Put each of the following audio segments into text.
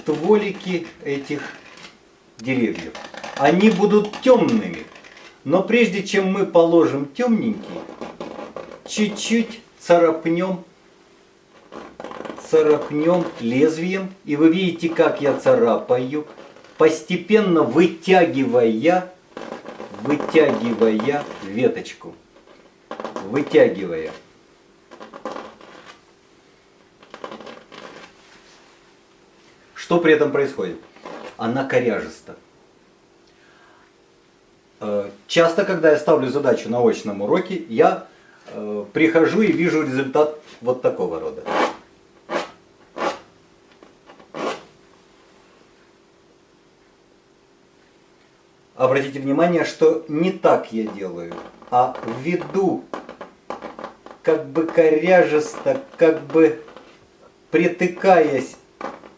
стволики этих деревьев. Они будут темными. Но прежде чем мы положим темненький, чуть-чуть царапнем, царапнем лезвием. И вы видите, как я царапаю, постепенно вытягивая, вытягивая веточку. Вытягивая. Что при этом происходит? Она коряжеста. Э, часто, когда я ставлю задачу на очном уроке, я э, прихожу и вижу результат вот такого рода. Обратите внимание, что не так я делаю, а введу как бы коряжесто, как бы притыкаясь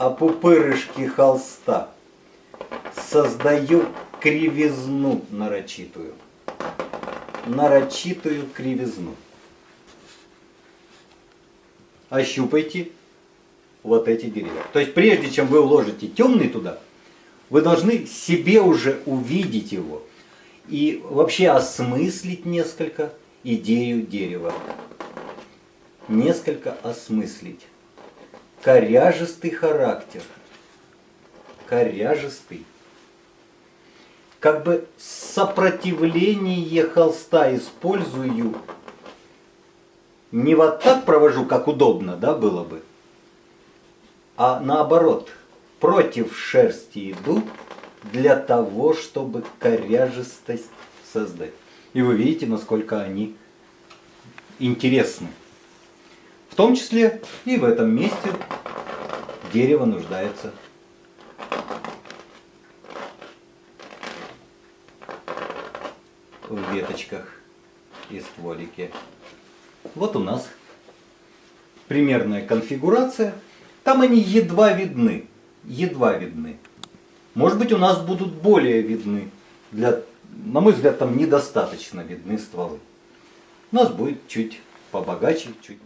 о пупырышки холста создаю кривизну нарочитую. Нарочитую кривизну. Ощупайте вот эти деревья. То есть прежде чем вы уложите темный туда, вы должны себе уже увидеть его и вообще осмыслить несколько идею дерева. Несколько осмыслить коряжистый характер. Коряжистый. Как бы сопротивление холста использую. Не вот так провожу, как удобно, да, было бы, а наоборот, против шерсти иду для того, чтобы коряжистость создать. И вы видите, насколько они интересны. В том числе и в этом месте дерево нуждается в веточках и стволике. Вот у нас примерная конфигурация. Там они едва видны. Едва видны. Может быть у нас будут более видны. Для, на мой взгляд там недостаточно видны стволы. У нас будет чуть побогаче, чуть